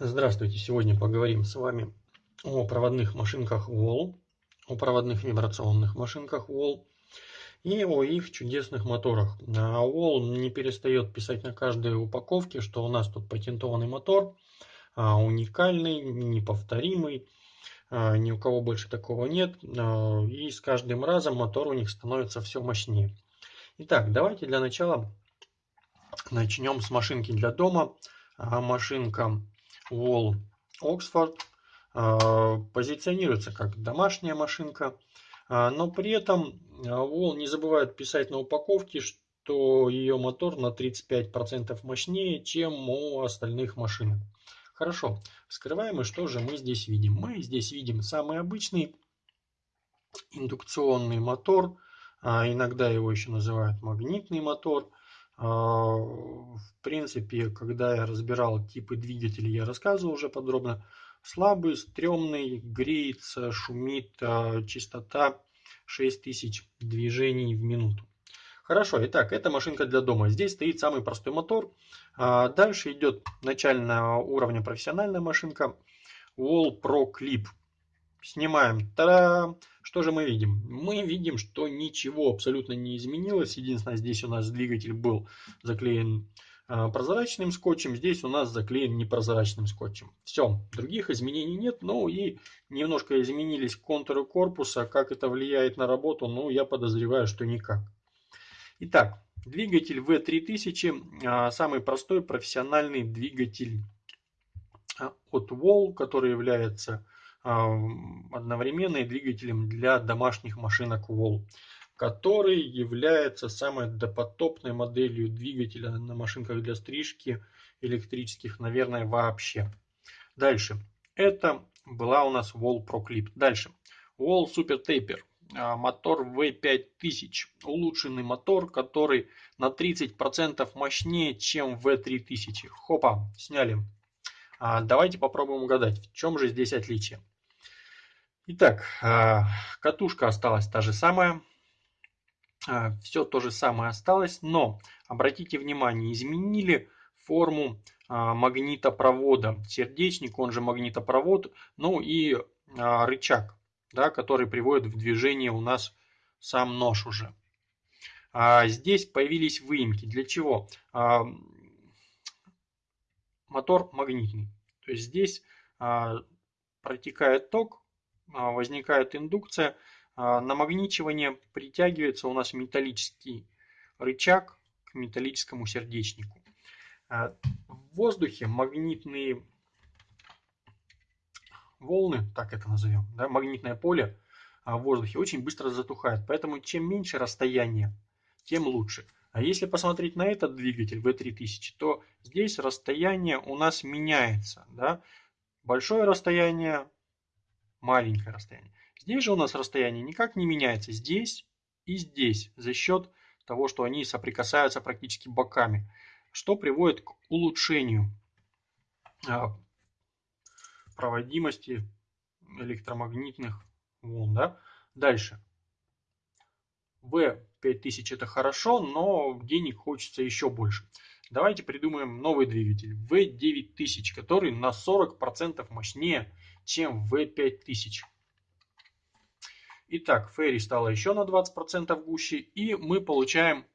Здравствуйте! Сегодня поговорим с вами о проводных машинках Wall, о проводных вибрационных машинках Wall и о их чудесных моторах. Wall не перестает писать на каждой упаковке, что у нас тут патентованный мотор, а, уникальный, неповторимый, а, ни у кого больше такого нет, а, и с каждым разом мотор у них становится все мощнее. Итак, давайте для начала начнем с машинки для дома. Машинка Wall Oxford а, позиционируется как домашняя машинка, а, но при этом Wall не забывает писать на упаковке, что ее мотор на 35% мощнее, чем у остальных машинок. Хорошо, вскрываем и что же мы здесь видим? Мы здесь видим самый обычный индукционный мотор, а иногда его еще называют магнитный мотор – в принципе, когда я разбирал типы двигателей, я рассказывал уже подробно. Слабый, стрёмный, греется, шумит, а, частота 6000 движений в минуту. Хорошо, итак, это машинка для дома. Здесь стоит самый простой мотор. А, дальше идет начального уровня профессиональная машинка Wall Pro Clip. Снимаем. Та-дам! Что же мы видим? Мы видим, что ничего абсолютно не изменилось. Единственное, здесь у нас двигатель был заклеен а, прозрачным скотчем, здесь у нас заклеен непрозрачным скотчем. Все, других изменений нет. Ну и немножко изменились контуры корпуса. Как это влияет на работу? Ну, я подозреваю, что никак. Итак, двигатель V3000, а, самый простой профессиональный двигатель а, от Wall, который является одновременно и двигателем для домашних машинок Wall, который является самой допотопной моделью двигателя на машинках для стрижки электрических, наверное, вообще. Дальше. Это была у нас Wall Pro Clip. Дальше. Wall Super Taper. А, мотор V5000. Улучшенный мотор, который на 30% мощнее, чем V3000. Хопа, сняли. А, давайте попробуем угадать, в чем же здесь отличие. Итак, а, катушка осталась та же самая. А, Все то же самое осталось, но обратите внимание, изменили форму магнитопровода. Сердечник, он же магнитопровод, ну и рычаг, да, который приводит в движение у нас сам нож уже. Здесь появились выемки. Для чего? Мотор магнитный. То есть здесь протекает ток а, возникает индукция, а, намагничивание притягивается у нас металлический рычаг к металлическому сердечнику. А, в воздухе магнитные волны, так это назовем, да, магнитное поле в воздухе очень быстро затухает. Поэтому чем меньше расстояние, тем лучше. А если посмотреть на этот двигатель V3000, то здесь расстояние у нас меняется. Да? Большое расстояние маленькое расстояние. Здесь же у нас расстояние никак не меняется. Здесь и здесь за счет того, что они соприкасаются практически боками, что приводит к улучшению а, проводимости электромагнитных волн. Да? Дальше. V5000 это хорошо, но денег хочется еще больше. Давайте придумаем новый двигатель V9000, который на 40% мощнее чем V5000. Итак, Ферри стала еще на 20% гуще, и мы получаем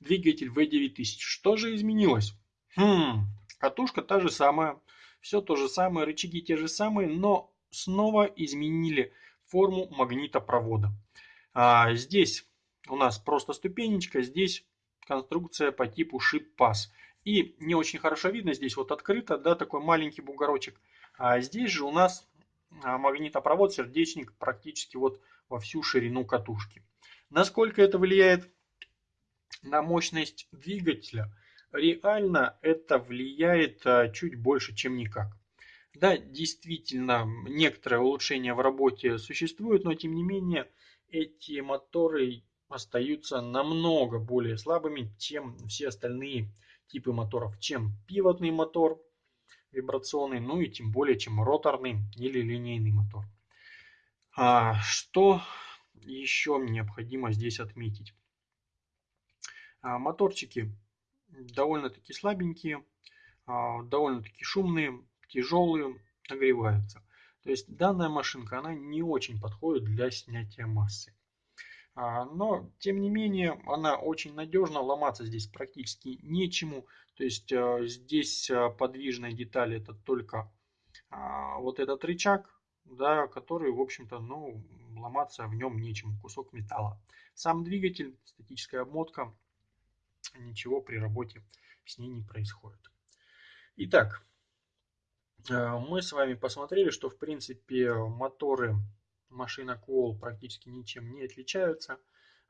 двигатель V9000. Что же изменилось? Хм, катушка та же самая, все то же самое, рычаги те же самые, но снова изменили форму магнитопровода. А, здесь у нас просто ступенечка, здесь конструкция по типу шип-пас. И не очень хорошо видно, здесь вот открыто, да, такой маленький бугорочек. А здесь же у нас а, магнитопровод, сердечник практически вот во всю ширину катушки. Насколько это влияет на мощность двигателя? Реально это влияет а, чуть больше, чем никак. Да, действительно, некоторое улучшение в работе существует, но тем не менее эти моторы остаются намного более слабыми, чем все остальные типы моторов, чем пивотный мотор, вибрационный, ну и тем более, чем роторный или линейный мотор. А, что еще необходимо здесь отметить? А, моторчики довольно-таки слабенькие. довольно-таки шумные, тяжелые, нагреваются. То есть данная машинка, она не очень подходит для снятия массы. Но, тем не менее, она очень надежна, ломаться здесь практически нечему. То есть здесь подвижная деталь это только вот этот рычаг, да, который, в общем-то, ну, ломаться в нем нечем, кусок металла. Сам двигатель, статическая обмотка, ничего при работе с ней не происходит. Итак, э, мы с вами посмотрели, что в принципе моторы машина Коул практически ничем не отличаются.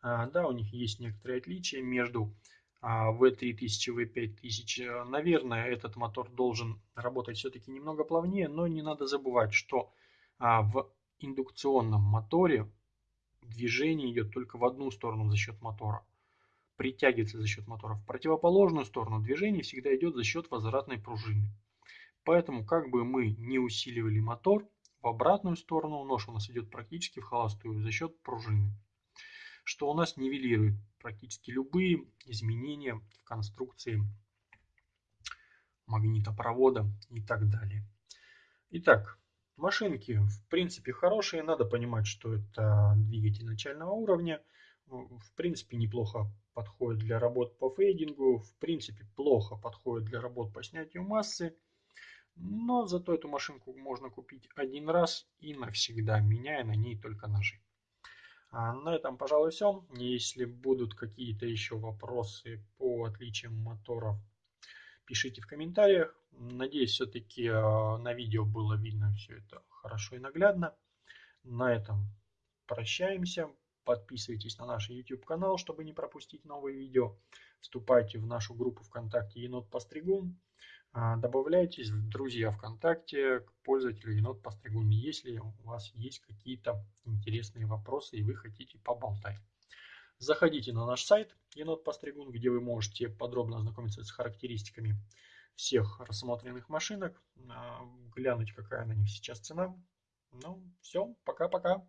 Э, да, у них есть некоторые отличия между V3000 и V5000. Наверное, этот мотор должен работать все-таки немного плавнее, но не надо забывать, что а, в индукционном моторе движение идет только в одну сторону за счет мотора. Притягивается за счет мотора. В противоположную сторону движение всегда идет за счет возвратной пружины. Поэтому, как бы мы не усиливали мотор, в обратную сторону нож у нас идет практически в холостую за счет пружины. Что у нас нивелирует практически любые изменения в конструкции магнитопровода и так далее. Итак, Машинки, в принципе, хорошие. Надо понимать, что это двигатель начального уровня. В принципе, неплохо подходит для работ по фейдингу. В принципе, плохо подходит для работ по снятию массы. Но зато эту машинку можно купить один раз и навсегда, меняя на ней только ножи. А на этом, пожалуй, все. Если будут какие-то еще вопросы по отличиям моторов пишите в комментариях. Надеюсь, все-таки а, на видео было видно все это хорошо и наглядно. На этом прощаемся. Подписывайтесь на наш YouTube канал, чтобы не пропустить новые видео. Вступайте в нашу группу ВКонтакте Енот Постригун. А, добавляйтесь в друзья ВКонтакте к пользователю Енот Постригун, если у вас есть какие-то интересные вопросы и вы хотите поболтать. Заходите на наш сайт Енот Постригун, где вы можете подробно ознакомиться с характеристиками всех рассмотренных машинок, а, глянуть, какая на них сейчас цена. Ну, все, пока-пока.